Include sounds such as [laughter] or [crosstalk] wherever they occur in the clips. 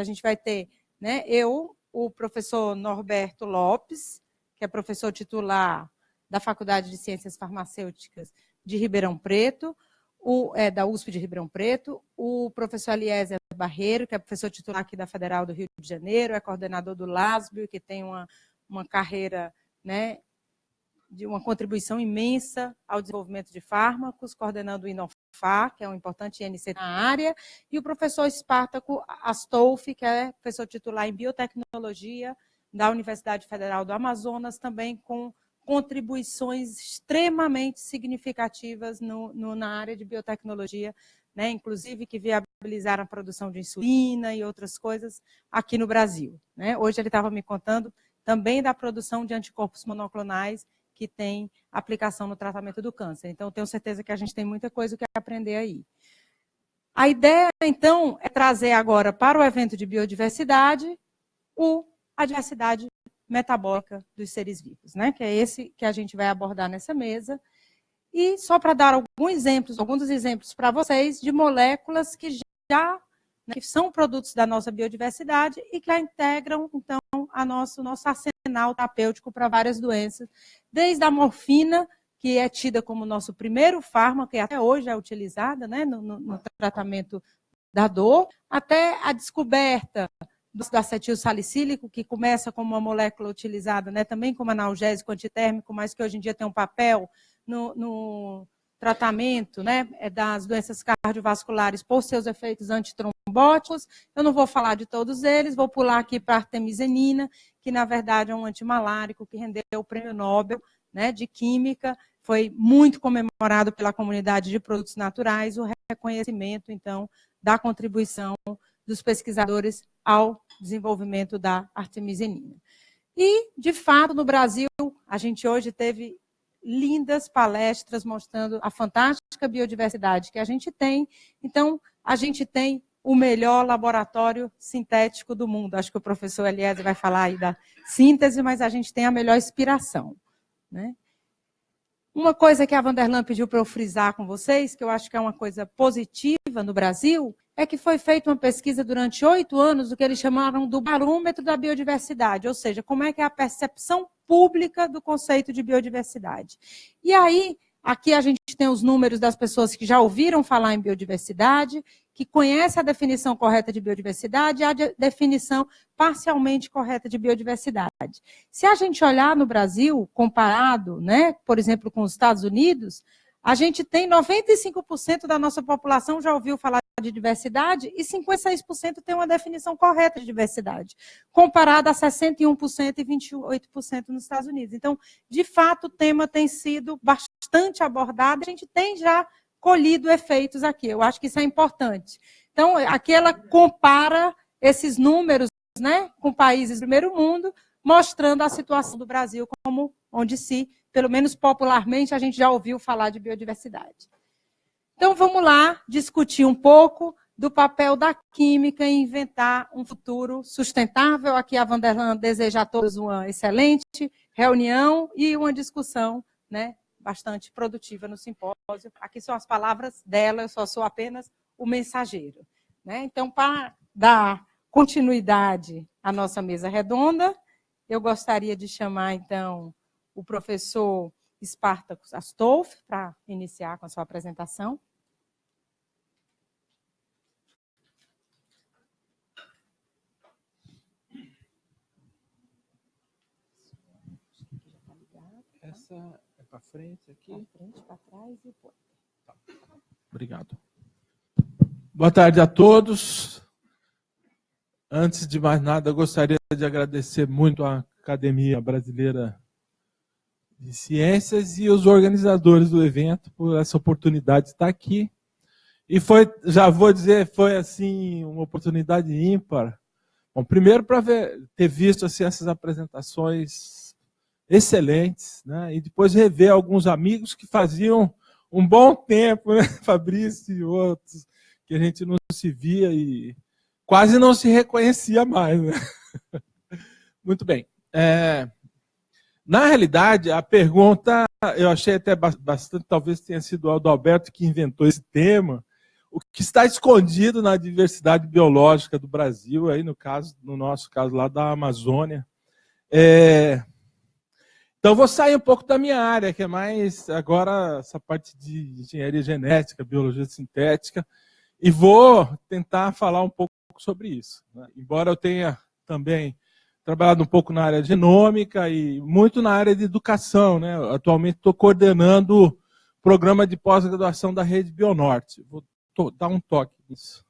a gente vai ter né, eu, o professor Norberto Lopes, que é professor titular da Faculdade de Ciências Farmacêuticas de Ribeirão Preto, o, é, da USP de Ribeirão Preto, o professor Eliezer Barreiro, que é professor titular aqui da Federal do Rio de Janeiro, é coordenador do LASBio, que tem uma, uma carreira né, de uma contribuição imensa ao desenvolvimento de fármacos, coordenando o INOFAR, que é um importante INC na área, e o professor Espartaco Astolfi, que é professor titular em biotecnologia da Universidade Federal do Amazonas, também com contribuições extremamente significativas no, no, na área de biotecnologia, né, inclusive que viabilizaram a produção de insulina e outras coisas aqui no Brasil. Né? Hoje ele estava me contando também da produção de anticorpos monoclonais que tem aplicação no tratamento do câncer. Então, tenho certeza que a gente tem muita coisa que aprender aí. A ideia, então, é trazer agora para o evento de biodiversidade o, a diversidade metabólica dos seres vivos, né? que é esse que a gente vai abordar nessa mesa. E só para dar alguns exemplos, alguns exemplos para vocês de moléculas que já né, que são produtos da nossa biodiversidade e que a integram, então, a nosso, nosso arsenal terapêutico para várias doenças, desde a morfina, que é tida como nosso primeiro fármaco, e até hoje é utilizada né, no, no, no tratamento da dor, até a descoberta do acetil salicílico, que começa como uma molécula utilizada né, também como analgésico antitérmico, mas que hoje em dia tem um papel no, no tratamento né, é das doenças cardiovasculares por seus efeitos antitrombóticos. Eu não vou falar de todos eles, vou pular aqui para a artemisenina, que na verdade é um antimalárico que rendeu o prêmio Nobel né, de Química, foi muito comemorado pela comunidade de produtos naturais, o reconhecimento, então, da contribuição dos pesquisadores ao desenvolvimento da artemisinina. E, de fato, no Brasil, a gente hoje teve lindas palestras mostrando a fantástica biodiversidade que a gente tem. Então, a gente tem o melhor laboratório sintético do mundo. Acho que o professor Eliezer vai falar aí da síntese, mas a gente tem a melhor inspiração. Né? Uma coisa que a Vanderlan pediu para eu frisar com vocês, que eu acho que é uma coisa positiva no Brasil, é que foi feita uma pesquisa durante oito anos, o que eles chamaram do barômetro da biodiversidade, ou seja, como é que é a percepção pública do conceito de biodiversidade. E aí, aqui a gente tem os números das pessoas que já ouviram falar em biodiversidade, que conhecem a definição correta de biodiversidade e a definição parcialmente correta de biodiversidade. Se a gente olhar no Brasil, comparado, né, por exemplo, com os Estados Unidos, a gente tem 95% da nossa população já ouviu falar de diversidade e 56% tem uma definição correta de diversidade, comparada a 61% e 28% nos Estados Unidos. Então, de fato, o tema tem sido bastante abordado, a gente tem já colhido efeitos aqui. Eu acho que isso é importante. Então, aqui ela compara esses números né, com países do primeiro mundo, mostrando a situação do Brasil como onde se, pelo menos popularmente, a gente já ouviu falar de biodiversidade. Então, vamos lá discutir um pouco do papel da química em inventar um futuro sustentável. Aqui a Vanderlan deseja a todos uma excelente reunião e uma discussão né, bastante produtiva no simpósio. Aqui são as palavras dela, eu só sou apenas o mensageiro. Né? Então, para dar continuidade à nossa mesa redonda, eu gostaria de chamar, então, o professor Spartacus Astolf para iniciar com a sua apresentação. Essa para frente aqui? Para frente, para trás e por. Tá. Obrigado. Boa tarde a todos. Antes de mais nada, gostaria de agradecer muito à Academia Brasileira de Ciências e os organizadores do evento por essa oportunidade de estar aqui. E foi, já vou dizer, foi assim uma oportunidade ímpar. Bom, primeiro para ter visto assim, essas apresentações excelentes, né? e depois rever alguns amigos que faziam um bom tempo, né? [laughs] Fabrício e outros, que a gente não se via e quase não se reconhecia mais. Né? [laughs] Muito bem. É, na realidade, a pergunta, eu achei até bastante, talvez tenha sido o Alberto que inventou esse tema, o que está escondido na diversidade biológica do Brasil, aí no caso, no nosso caso lá da Amazônia. É... Então vou sair um pouco da minha área, que é mais agora essa parte de engenharia genética, biologia sintética, e vou tentar falar um pouco sobre isso. Né? Embora eu tenha também trabalhado um pouco na área genômica e muito na área de educação. Né? Atualmente estou coordenando o programa de pós-graduação da Rede Bionorte. Vou dar um toque nisso.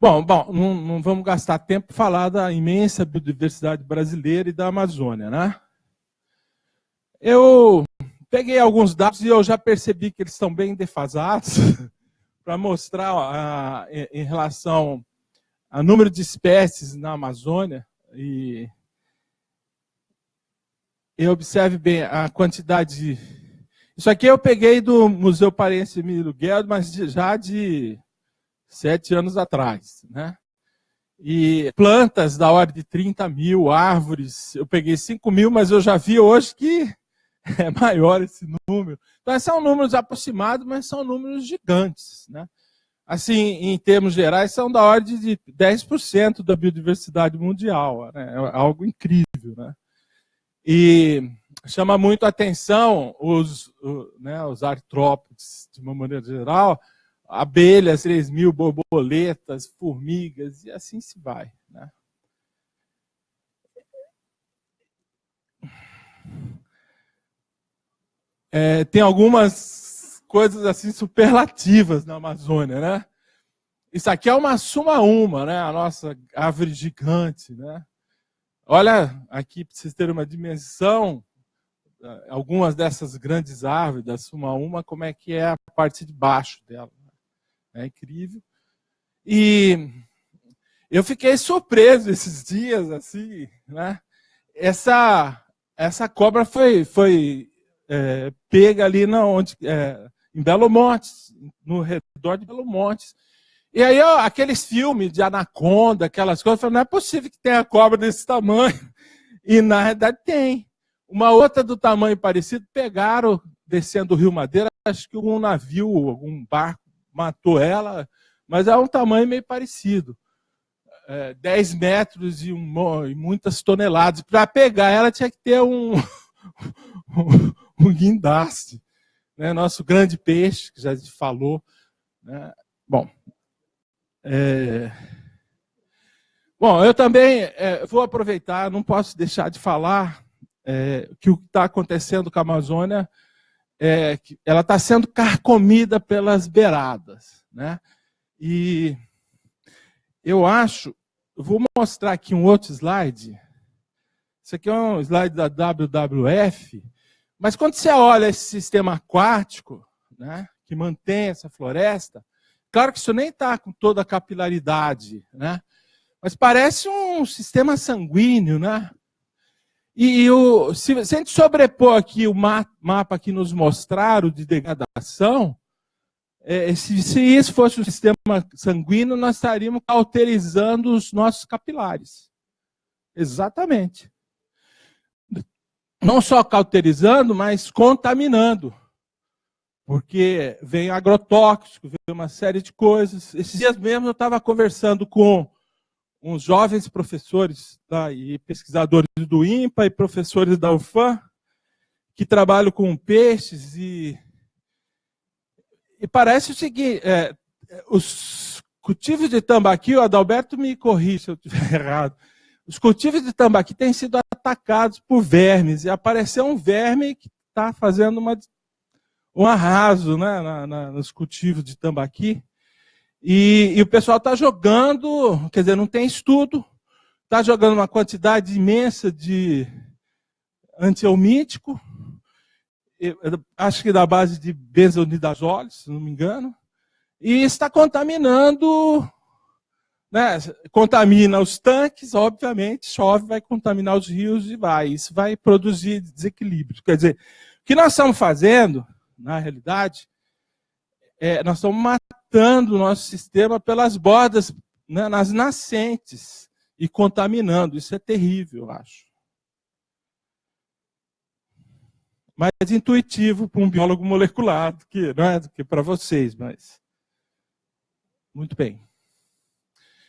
Bom, bom não, não vamos gastar tempo falar da imensa biodiversidade brasileira e da Amazônia. Né? Eu peguei alguns dados e eu já percebi que eles estão bem defasados [laughs] para mostrar a, em relação ao número de espécies na Amazônia e, e observe bem a quantidade de... Isso aqui eu peguei do Museu Parense Emílio Guedes, mas já de sete anos atrás. Né? E plantas da ordem de 30 mil, árvores, eu peguei 5 mil, mas eu já vi hoje que [laughs] é maior esse número. Então, são números aproximados, mas são números gigantes. Né? Assim, em termos gerais, são da ordem de 10% da biodiversidade mundial. Né? É algo incrível. Né? E chama muito a atenção os, né, os artrópodes, de uma maneira geral, abelhas, 3 mil borboletas, formigas, e assim se vai. Né? É, tem algumas coisas assim superlativas na Amazônia, né? Isso aqui é uma suma uma, né? A nossa árvore gigante, né? Olha aqui para vocês terem uma dimensão, algumas dessas grandes árvores da suma uma, como é que é a parte de baixo dela. Né? É incrível. E eu fiquei surpreso esses dias, assim, né? Essa, essa cobra foi, foi é, pega ali na onde, é, em Belo Monte, no redor de Belo Monte. E aí, ó, aqueles filmes de anaconda, aquelas coisas, eu falei, não é possível que tenha cobra desse tamanho. [laughs] E na verdade tem. Uma outra do tamanho parecido, pegaram, descendo o Rio Madeira, acho que um navio, algum barco matou ela, mas é um tamanho meio parecido. É, 10 metros e, um, e muitas toneladas. Para pegar ela tinha que ter um, [laughs] [laughs] um guindaste, né? nosso grande peixe, que já se falou. Né? Bom, é... Bom, eu também é, vou aproveitar, não posso deixar de falar é, que o que está acontecendo com a Amazônia, é, que ela está sendo carcomida pelas beiradas. Né? E eu acho, vou mostrar aqui um outro slide. Isso aqui é um slide da WWF, mas quando você olha esse sistema aquático, né, que mantém essa floresta, claro que isso nem está com toda a capilaridade, né, mas parece um sistema sanguíneo, né? E, o, se, se, a gente sobrepor aqui o ma, mapa que nos mostraram de degradação, é, se, se, isso fosse um sistema sanguíneo, nós estaríamos cauterizando os nossos capilares. Exatamente não só cauterizando, mas contaminando. Porque vem agrotóxico, vem uma série de coisas. Esses dias mesmo eu estava conversando com uns jovens professores tá, e pesquisadores do INPA e professores da UFAM, que trabalham com peixes e, e parece o seguinte, é, os cultivos de tambaqui, o Adalberto me corrija se eu estiver [laughs] errado, os cultivos de tambaqui têm sido atacados por vermes, e apareceu um verme que está fazendo uma, um arraso né, na, na, nos cultivos de tambaqui. E, e o pessoal está jogando, quer dizer, não tem estudo, está jogando uma quantidade imensa de antielmítico, acho que da base de benzonidazole, se não me engano, e está contaminando né, contamina os tanques, obviamente, chove, vai contaminar os rios e vai. Isso vai produzir desequilíbrio. Quer dizer, o que nós estamos fazendo, na realidade, é, nós estamos matando o nosso sistema pelas bordas, né, nas nascentes, e contaminando. Isso é terrível, eu acho. Mais intuitivo para um biólogo molecular do que, é, do que para vocês, mas Muito bem.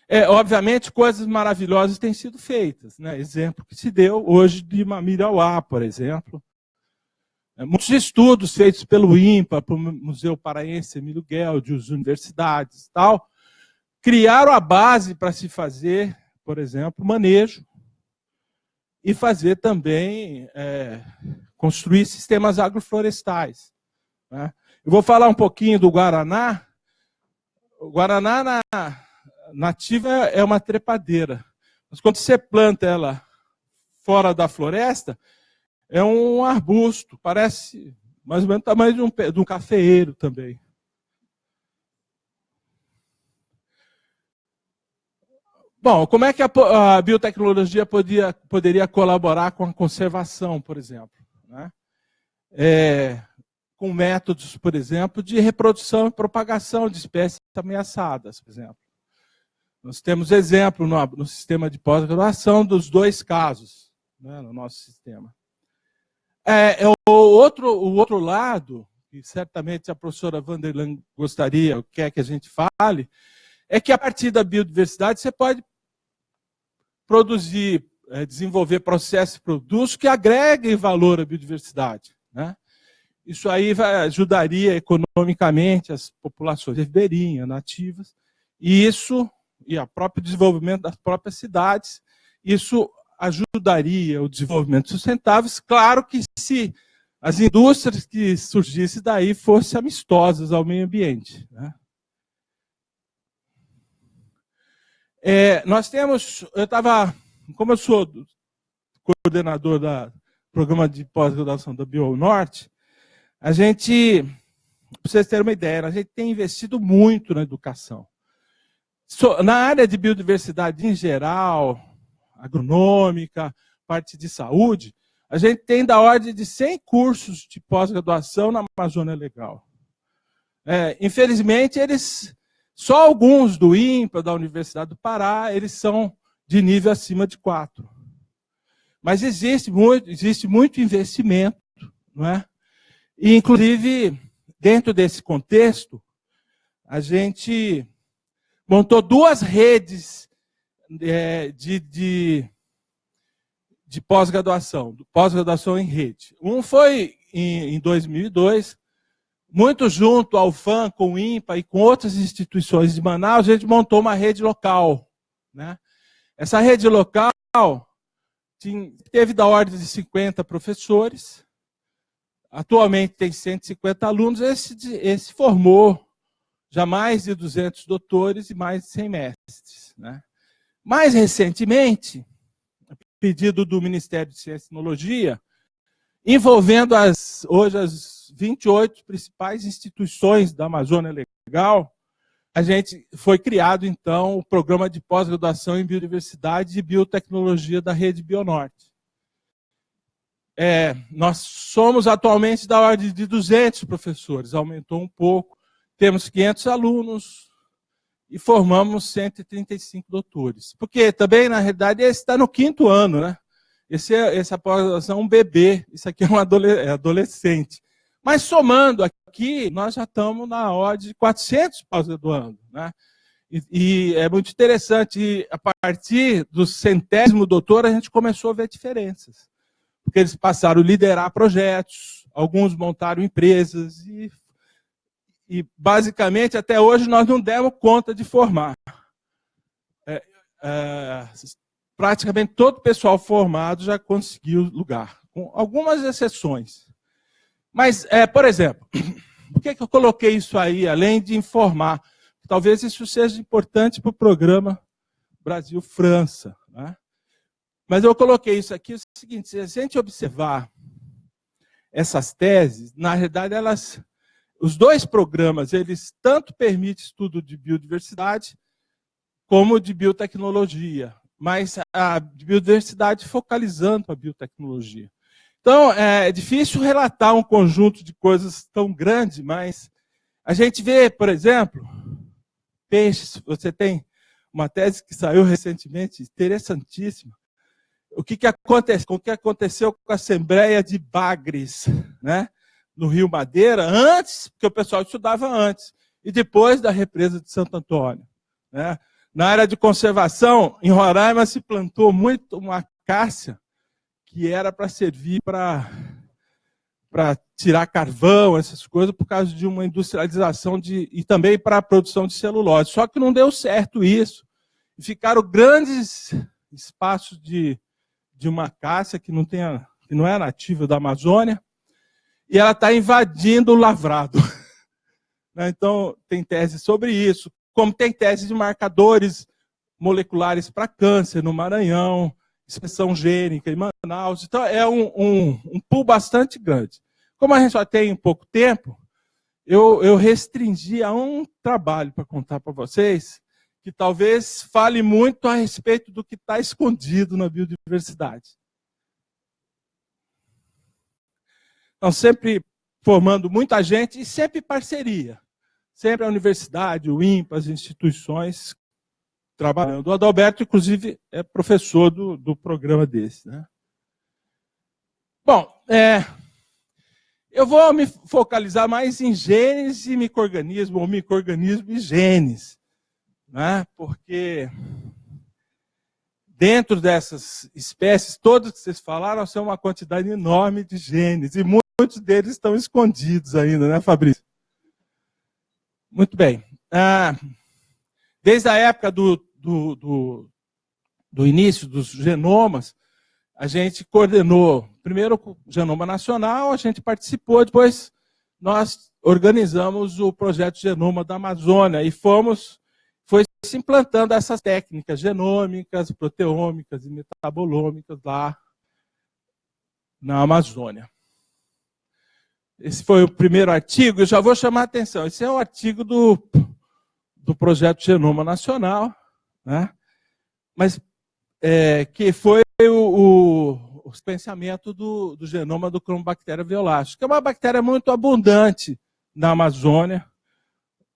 É, obviamente, coisas maravilhosas têm sido feitas. Né? Exemplo que se deu hoje de Mamirauá, por exemplo. É, muitos estudos feitos pelo INPA, pelo Museu Paraense Emílio Guel, as universidades tal, criaram a base para se fazer, por exemplo, manejo e fazer também, é, construir sistemas agroflorestais. Né? Eu vou falar um pouquinho do Guaraná. O Guaraná na, nativa é uma trepadeira. Mas quando você planta ela fora da floresta, é um arbusto, parece mais ou menos o tamanho de um, de um cafeeiro também. Bom, como é que a, a biotecnologia podia, poderia colaborar com a conservação, por exemplo? Né? É, com métodos, por exemplo, de reprodução e propagação de espécies ameaçadas, por exemplo. Nós temos exemplo no, no sistema de pós-graduação dos dois casos, né, no nosso sistema. É, é, o, outro, o outro lado, que certamente a professora Vanderland gostaria, quer que a gente fale, é que a partir da biodiversidade você pode produzir, é, desenvolver processos e produtos que agreguem valor à biodiversidade. Né? Isso aí vai, ajudaria economicamente as populações ribeirinhas, nativas, e isso, e o próprio desenvolvimento das próprias cidades, isso ajudaria o desenvolvimento sustentável, claro que se as indústrias que surgissem daí fossem amistosas ao meio ambiente. Né? É, nós temos, eu estava, como eu sou coordenador do programa de pós-graduação da BioNorte, a gente, para vocês terem uma ideia, a gente tem investido muito na educação. Na área de biodiversidade em geral, agronômica, parte de saúde, a gente tem da ordem de 100 cursos de pós-graduação na Amazônia Legal. É, infelizmente, eles só alguns do INPA, da Universidade do Pará, eles são de nível acima de 4. Mas existe muito, existe muito investimento, não é? E, inclusive, dentro desse contexto, a gente montou duas redes é, de, de, de pós-graduação, pós-graduação em rede. Um foi em, em 2002, muito junto ao FAM, com o INPA e com outras instituições de Manaus, a gente montou uma rede local. Né? Essa rede local teve da ordem de 50 professores, atualmente tem 150 alunos, esse, esse formou já mais de 200 doutores e mais de 100 mestres. Né? Mais recentemente, pedido do Ministério de Ciência e Tecnologia, envolvendo as, hoje as 28 principais instituições da Amazônia Legal, a gente foi criado, então, o programa de pós-graduação em biodiversidade e biotecnologia da Rede Bionorte. É, nós somos atualmente da ordem de 200 professores, aumentou um pouco. Temos 500 alunos e formamos 135 doutores. Porque também, na realidade, esse está no quinto ano, né? Esse é, pós-graduação é um bebê, isso aqui é um é adolescente. Mas somando aqui, nós já estamos na ordem de 400 pós-graduando. Né? E, e, é muito interessante, a partir do centésimo doutor, a gente começou a ver diferenças. Porque eles passaram a liderar projetos, alguns montaram empresas, e, e basicamente, até hoje, nós não demos conta de formar. É, é, praticamente todo o pessoal formado já conseguiu lugar, com algumas exceções. Mas, é, por exemplo, [clears throat] por que, que eu coloquei isso aí, além de informar? Talvez isso seja importante para o programa Brasil-França. Né? Mas eu coloquei isso aqui, é o seguinte, se a gente observar essas teses, na realidade, elas, os dois programas, eles tanto permitem estudo de biodiversidade, como de biotecnologia, mas a biodiversidade focalizando a biotecnologia. Então, é difícil relatar um conjunto de coisas tão grande, mas a gente vê, por exemplo, peixes. Você tem uma tese que saiu recentemente, interessantíssima. O que, que, acontece, o que aconteceu com a Assembleia de Bagres, né? No Rio Madeira, antes, porque o pessoal estudava antes. e depois da represa de Santo Antônio. Né? Na área de conservação, em Roraima se plantou muito uma acácia que era para servir para para tirar carvão, essas coisas, por causa de uma industrialização de, e também para a produção de celulose. Só que não deu certo isso. Ficaram grandes espaços de, de uma acácia que não, tem que não é nativa da Amazônia, e ela está invadindo o lavrado. [laughs] Né, então, tem tese sobre isso, como tem tese de marcadores moleculares para câncer no Maranhão, expressão gênica em Manaus. Então, é um, um, um pool bastante grande. Como a gente só tem pouco tempo, eu, eu restringi a um trabalho para contar para vocês, que talvez fale muito a respeito do que está escondido na biodiversidade. Então, sempre formando muita gente e sempre parceria. Sempre a universidade, o INPA, as instituições trabalhando. O Adalberto, inclusive, é professor do, do programa desse. Né? Bom, é, eu vou me focalizar mais em genes e microorganismo, ou microorganismo e genes. Né? Porque dentro dessas espécies, todas que vocês falaram, são uma quantidade enorme de genes. E muitos deles estão escondidos ainda, né, Fabrício? Muito bem. Ah, desde a época do, do, do, do início dos genomas, a gente coordenou, primeiro o Genoma Nacional, a gente participou, depois nós organizamos o projeto Genoma da Amazônia e fomos, foi se implantando essas técnicas genômicas, proteômicas e metabolômicas lá na Amazônia. Esse foi o primeiro artigo, eu já vou chamar a atenção. Esse é o artigo do, do projeto Genoma Nacional, né? mas é, que foi o, o, do, do, genoma do Chromobacteria violácea, que é uma bactéria muito abundante na Amazônia,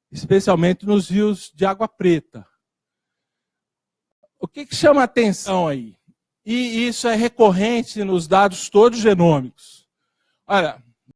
especialmente nos rios de água preta. O que, que chama a atenção aí? E isso é recorrente nos dados todos genômicos. Olha,